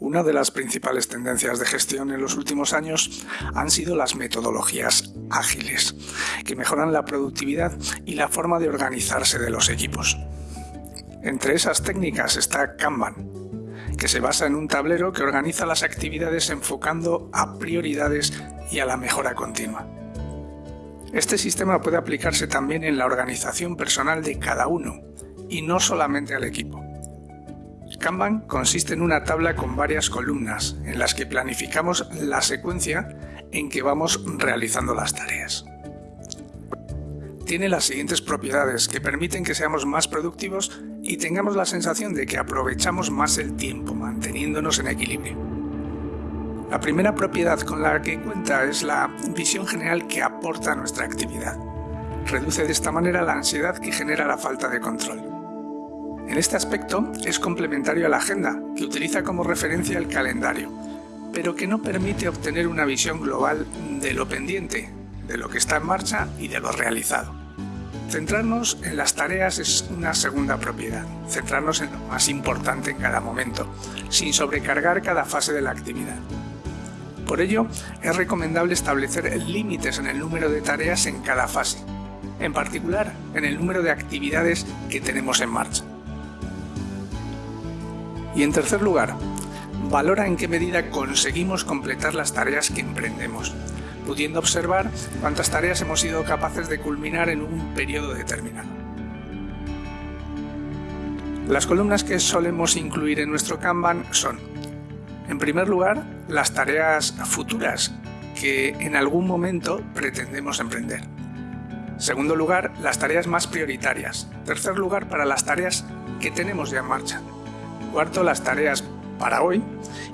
Una de las principales tendencias de gestión en los últimos años han sido las metodologías ágiles, que mejoran la productividad y la forma de organizarse de los equipos. Entre esas técnicas está Kanban, que se basa en un tablero que organiza las actividades enfocando a prioridades y a la mejora continua. Este sistema puede aplicarse también en la organización personal de cada uno, y no solamente al equipo. Kanban consiste en una tabla con varias columnas en las que planificamos la secuencia en que vamos realizando las tareas. Tiene las siguientes propiedades que permiten que seamos más productivos y tengamos la sensación de que aprovechamos más el tiempo manteniéndonos en equilibrio. La primera propiedad con la que cuenta es la visión general que aporta nuestra actividad. Reduce de esta manera la ansiedad que genera la falta de control. En este aspecto es complementario a la agenda, que utiliza como referencia el calendario, pero que no permite obtener una visión global de lo pendiente, de lo que está en marcha y de lo realizado. Centrarnos en las tareas es una segunda propiedad, centrarnos en lo más importante en cada momento, sin sobrecargar cada fase de la actividad. Por ello, es recomendable establecer límites en el número de tareas en cada fase, en particular en el número de actividades que tenemos en marcha. Y en tercer lugar, valora en qué medida conseguimos completar las tareas que emprendemos, pudiendo observar cuántas tareas hemos sido capaces de culminar en un periodo determinado. Las columnas que solemos incluir en nuestro Kanban son, en primer lugar, las tareas futuras que en algún momento pretendemos emprender. Segundo lugar, las tareas más prioritarias. Tercer lugar, para las tareas que tenemos ya en marcha. Cuarto, las tareas para hoy.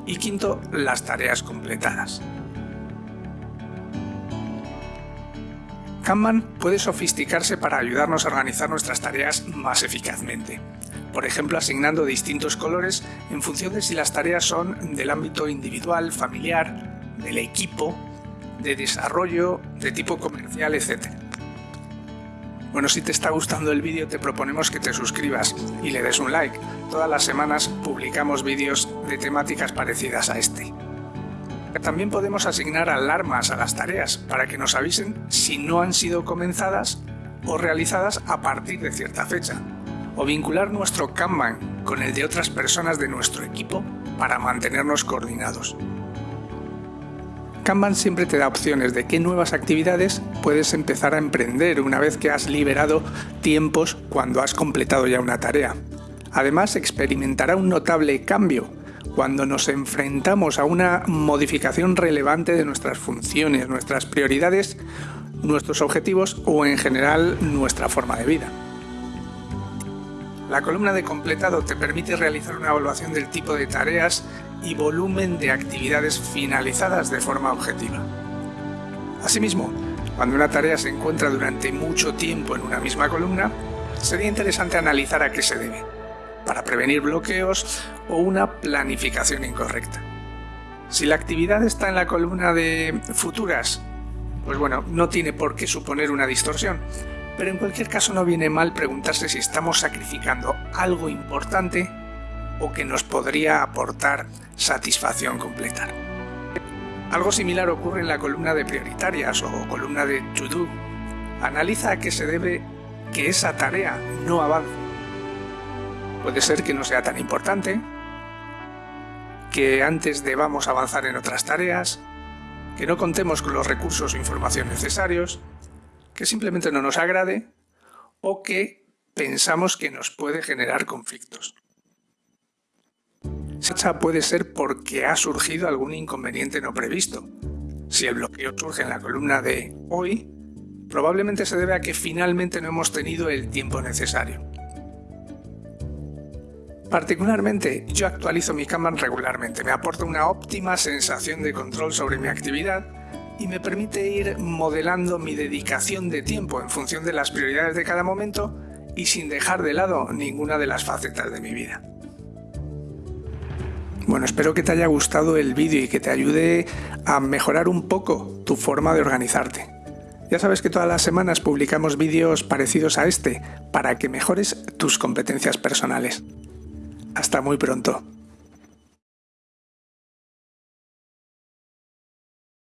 Y quinto, las tareas completadas. Kanban puede sofisticarse para ayudarnos a organizar nuestras tareas más eficazmente. Por ejemplo, asignando distintos colores en función de si las tareas son del ámbito individual, familiar, del equipo, de desarrollo, de tipo comercial, etc. Bueno, si te está gustando el vídeo te proponemos que te suscribas y le des un like. Todas las semanas publicamos vídeos de temáticas parecidas a este. También podemos asignar alarmas a las tareas para que nos avisen si no han sido comenzadas o realizadas a partir de cierta fecha. O vincular nuestro Kanban con el de otras personas de nuestro equipo para mantenernos coordinados. Kanban siempre te da opciones de qué nuevas actividades puedes empezar a emprender una vez que has liberado tiempos cuando has completado ya una tarea. Además, experimentará un notable cambio cuando nos enfrentamos a una modificación relevante de nuestras funciones, nuestras prioridades, nuestros objetivos o en general nuestra forma de vida. La columna de completado te permite realizar una evaluación del tipo de tareas y volumen de actividades finalizadas de forma objetiva. Asimismo, cuando una tarea se encuentra durante mucho tiempo en una misma columna, sería interesante analizar a qué se debe, para prevenir bloqueos o una planificación incorrecta. Si la actividad está en la columna de futuras, pues bueno, no tiene por qué suponer una distorsión, pero en cualquier caso no viene mal preguntarse si estamos sacrificando algo importante o que nos podría aportar satisfacción completa. Algo similar ocurre en la columna de prioritarias o columna de to do. Analiza a qué se debe que esa tarea no avance. Puede ser que no sea tan importante, que antes debamos avanzar en otras tareas, que no contemos con los recursos o información necesarios, que simplemente no nos agrade o que pensamos que nos puede generar conflictos. Esa puede ser porque ha surgido algún inconveniente no previsto. Si el bloqueo surge en la columna de hoy, probablemente se debe a que finalmente no hemos tenido el tiempo necesario. Particularmente, yo actualizo mi Kanban regularmente, me aporta una óptima sensación de control sobre mi actividad y me permite ir modelando mi dedicación de tiempo en función de las prioridades de cada momento y sin dejar de lado ninguna de las facetas de mi vida. Bueno, espero que te haya gustado el vídeo y que te ayude a mejorar un poco tu forma de organizarte. Ya sabes que todas las semanas publicamos vídeos parecidos a este para que mejores tus competencias personales. Hasta muy pronto.